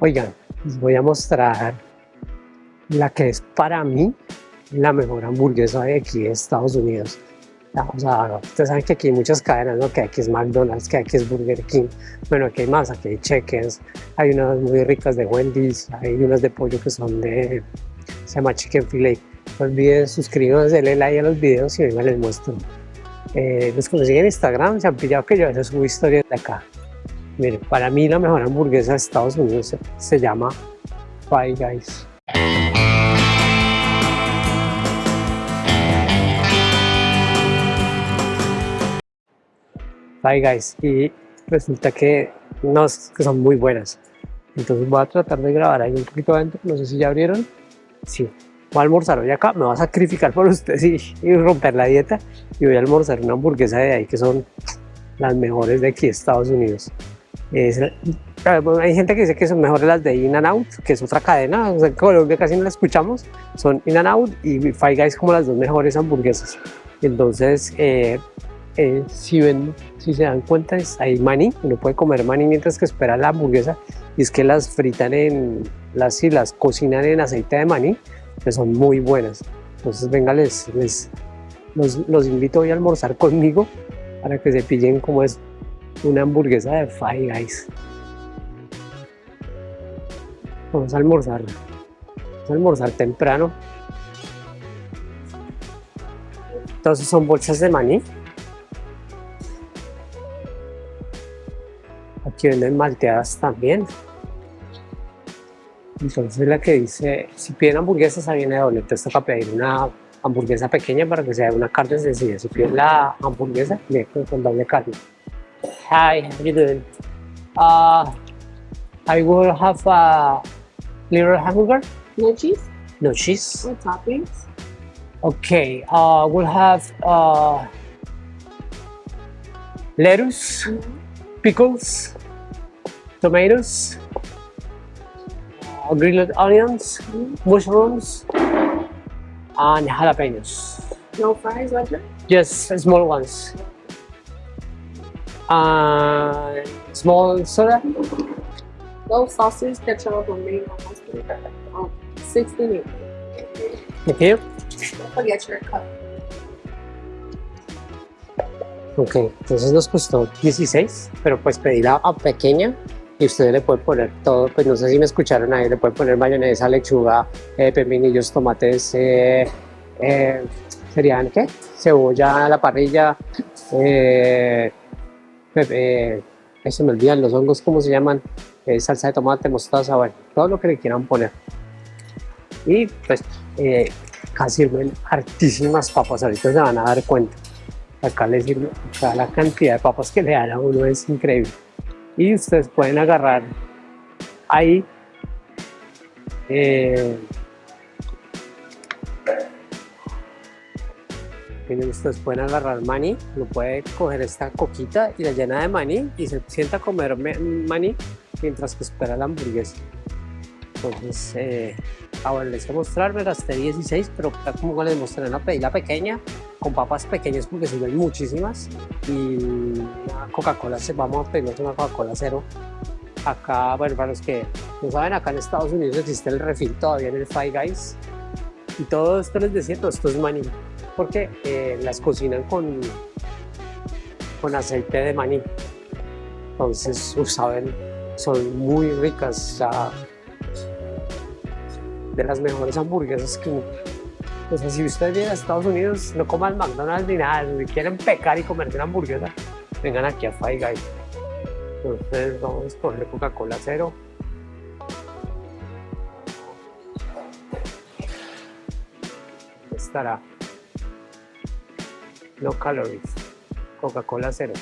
Oigan, les voy a mostrar la que es para mí la mejor hamburguesa de aquí de Estados Unidos. O sea, ustedes saben que aquí hay muchas cadenas, ¿no? Que aquí es McDonald's, que aquí es Burger King. Bueno, aquí hay más, aquí hay Checkers, hay unas muy ricas de Wendy's, hay unas de pollo que son de, se llama Chicken Filet. No olviden suscribirse, denle like a los videos y venga les muestro. Eh, los que en Instagram se han pillado que yo a veces subo historias de acá. Miren, para mí la mejor hamburguesa de Estados Unidos se, llama Five Guys. Five Guys y resulta que, no, son muy buenas. Entonces voy a tratar de grabar ahí un poquito adentro, no sé si ya abrieron. Sí, voy a almorzar hoy acá, me voy a sacrificar por ustedes y, romper la dieta y voy a almorzar una hamburguesa de ahí que son las mejores de aquí Estados Unidos. Hay gente que dice que son mejores las de In and Out, que es otra cadena, o sea, en Colombia casi no la escuchamos, son In and Out y Five Guys como las dos mejores hamburguesas. Entonces, eh, eh, si, ven, si se dan cuenta, hay maní, uno puede comer maní mientras que espera la hamburguesa, y es que las fritan en, las, y las cocinan en aceite de maní, que son muy buenas. Entonces, venga, les, les los, los, invito hoy a almorzar conmigo para que se pillen como es una hamburguesa de Five Guys. Vamos a almorzar. Vamos a almorzar temprano. Entonces son bolsas de maní Aquí venden malteadas también. Entonces la que dice, si piden hamburguesas, ahí viene doble. Entonces toca pedir una hamburguesa pequeña para que sea una carne sencilla. Si piden la hamburguesa, con, con doble carne. Hi, how are you doing? Uh, I will have a little hamburger. No cheese? No cheese. What toppings? Okay, uh, we'll have uh, lettuce, mm -hmm. pickles, tomatoes, uh, grilled onions, mushrooms, and jalapenos. No fries, Roger? Just small ones. Uh, small soda. No sausage, ketchup, or mayo, mustard. Um, 16 Thank you. Don't forget your cup. Ok, entonces nos costó 16, pero pues pedí la pequeña y ustedes le pueden poner todo, pues no sé si me escucharon ahí, le pueden poner mayonesa, lechuga, eh, pepinillos, tomates, eh, eh, serían ¿qué? Cebolla a la parrilla, eh, eso me olvidan los hongos, ¿cómo se llaman? salsa de tomate, mostaza, bueno, todo lo que le quieran poner. Y pues casi sirven hartísimas papas, ahorita se van a dar cuenta. Acá les sirve, la cantidad de papas que le dan a uno es increíble y ustedes pueden agarrar ahí eh, ustedes pueden agarrar maní, lo puede coger esta coquita y la llena de maní y se sienta a comer maní mientras que espera la hamburguesa. Entonces, eh, ahora les voy a mostrar, me gasté 16, pero como les mostré una pedida pequeña, con papas pequeñas porque sirven muchísimas y una Coca-Cola, vamos a pedirnos una Coca-Cola cero. Acá, bueno, para los que no saben, acá en Estados Unidos existe el refil todavía en el Five Guys y todo esto les decía, todo esto es maní porque eh, las cocinan con, con aceite de maní entonces, saben, son muy ricas, de las mejores hamburguesas que o sea, si ustedes vienen a Estados Unidos, no coman McDonald's ni nada, si quieren pecar y comerse una hamburguesa, vengan aquí a Five Guys. Entonces vamos a escoger Coca-Cola cero. Estará. No calories. Coca-Cola cero.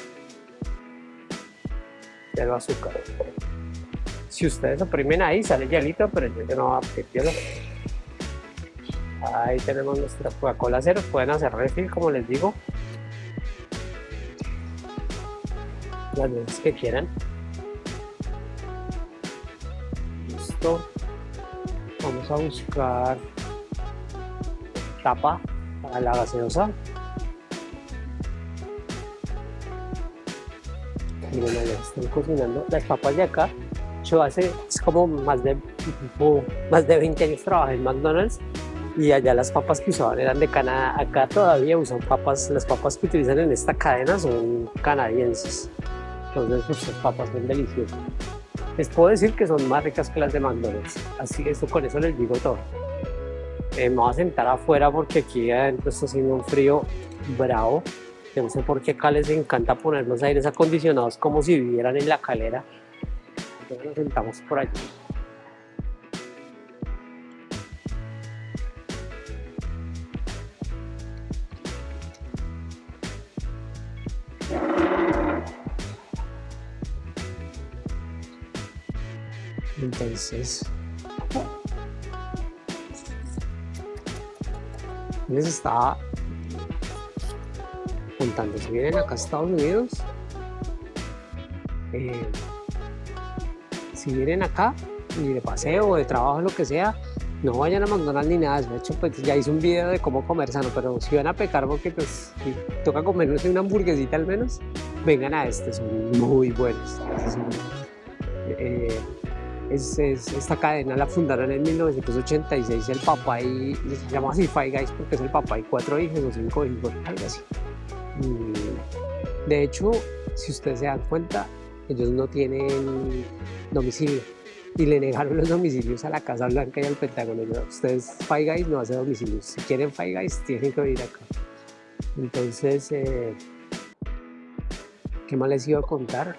Cero azúcar. Si ustedes oprimen ahí, sale hielito, pero yo no voy a hielo. Ahí tenemos nuestra Coca-Cola cero, pueden hacer refill como les digo. Las veces que quieran. Listo. Vamos a buscar tapa para la gaseosa. Están cocinando las papas de acá hecho, hace es como más de, más de 20 años trabajé en McDonald's y allá las papas que usaban eran de Canadá. Acá todavía usan papas, las papas que utilizan en esta cadena son canadienses. Entonces, pues, papas son deliciosas. Les puedo decir que son más ricas que las de McDonald's. Así eso con eso les digo todo. Eh, me voy a sentar afuera porque aquí adentro está haciendo un frío bravo. Yo no sé por qué acá les encanta poner los aires acondicionados como si vivieran en la calera. Entonces nos sentamos por allí. Entonces, les estaba si vienen acá a Estados Unidos, eh, si vienen acá y de paseo de trabajo, lo que sea, no vayan a McDonald's ni nada. De hecho, pues ya hice un video de cómo comer sano, pero si van a pecar porque pues si toca comernos una hamburguesita al menos, vengan a este, son muy buenos. Eh, es, esta cadena la fundaron en 1986 el papá y se llama así Five Guys porque es el papá y cuatro hijos o cinco hijos, algo así. De hecho, si ustedes se dan cuenta, ellos no tienen domicilio y le negaron los domicilios a la Casa Blanca y al Pentágono. Ustedes, Five Guys no hace domicilios. Si quieren Five Guys, tienen que venir acá. Entonces, eh, ¿qué más les iba a contar?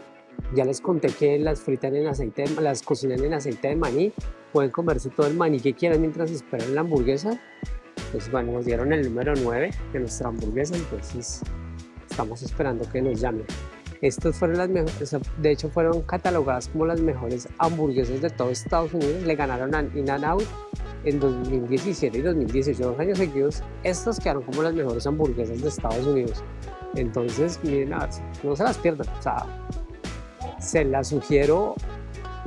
Ya les conté que las fritan en aceite, las cocinan en aceite de maní. Pueden comerse todo el maní que quieran mientras esperan la hamburguesa. Pues bueno, nos dieron el número 9 de nuestra hamburguesa, entonces estamos esperando que nos llamen. Estas fueron las mejores, de hecho fueron catalogadas como las mejores hamburguesas de todo Estados Unidos. Le ganaron a In-N-Out en 2017 y 2018, dos años seguidos. Estas quedaron como las mejores hamburguesas de Estados Unidos. Entonces, miren, a ver, no se las pierdan. O sea, se las sugiero,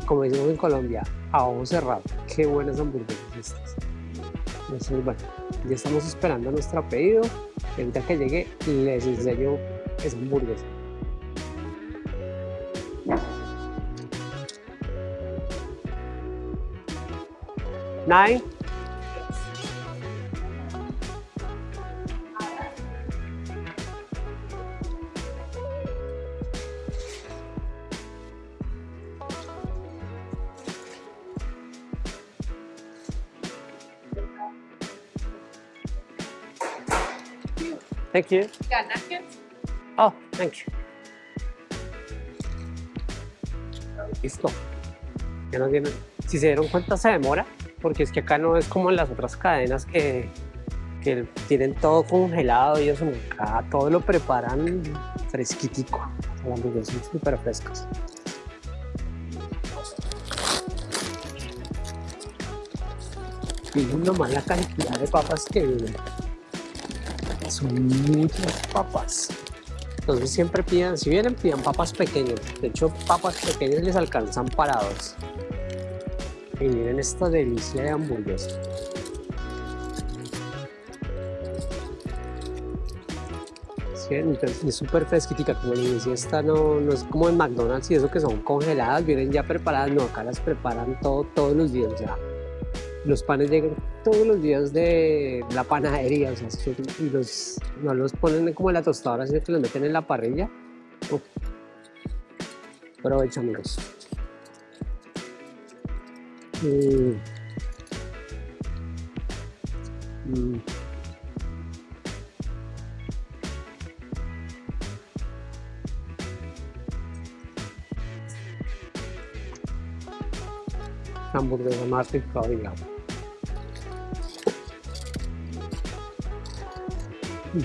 como decimos en Colombia, a ojo cerrado. Qué buenas hamburguesas estas. Entonces, bueno, ya estamos esperando nuestro pedido. Ahorita que llegue, les enseño esa hamburguesa. Nine. Thank you. Got napkins? Oh, thank you. Listo. Ya no tienen. Si se dieron cuenta, se demora, porque es que acá no es como en las otras cadenas que, que tienen todo congelado y eso. Acá todo lo preparan fresquitico. Las hamburguesas son súper frescas. Miren nomás la cantidad de papas que vienen son muchas papas. Entonces siempre pidan, si vienen, pidan papas pequeñas. De hecho, papas pequeñas les alcanzan parados. Y miren esta delicia de hamburguesa. Sí, es súper fresquita, como les decía, esta no, no es como en McDonald's y eso que son congeladas, vienen ya preparadas, no, acá las preparan todo, todos los días, ya los panes llegan todos los días de la panadería, o sea, y los, no los ponen como en la tostadora, sino que los meten en la parrilla. Uf. Mm. Mm. hamburguesa más rica, digamos. No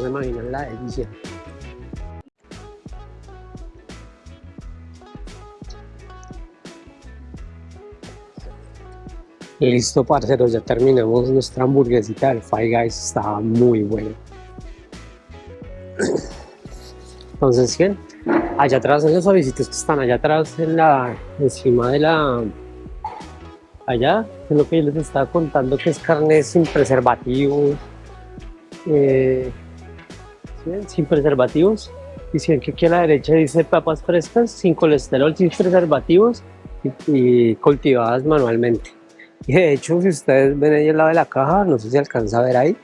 se imaginan la delicia. Listo, parceros, ya terminamos nuestra hamburguesita del Five Guys, estaba muy bueno. Entonces, bien, allá atrás, en los suavecitos que están allá atrás, en la, encima de la, allá, es lo que yo les estaba contando, que es carne sin preservativo, eh, ¿sí sin preservativos. Y si ven que aquí a la derecha dice papas frescas, sin colesterol, sin preservativos y, y cultivadas manualmente. Y de hecho, si ustedes ven ahí al lado de la caja, no sé si alcanza a ver ahí,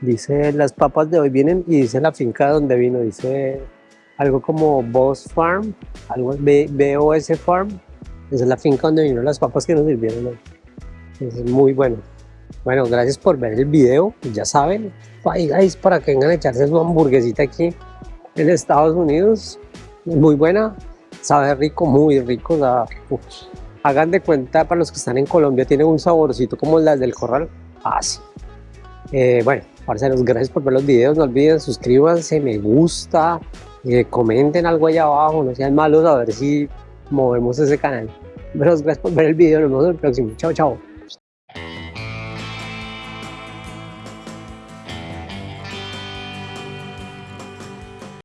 dice las papas de hoy vienen y dice la finca donde vino, dice algo como Boss Farm, algo BOS Farm, esa es la finca donde vino las papas que nos sirvieron hoy. Es muy bueno. Bueno, gracias por ver el video, ya saben, guys, para que vengan a echarse su hamburguesita aquí en Estados Unidos, muy buena, sabe rico, muy rico, hagan de cuenta para los que están en Colombia, tiene un saborcito como las del corral, así. Eh, bueno, parceros, gracias por ver los videos, no olviden suscríbanse, me gusta, comenten algo allá abajo, no sean malos, a ver si movemos ese canal. Pero gracias por ver el video, nos vemos en el próximo, chao, chao.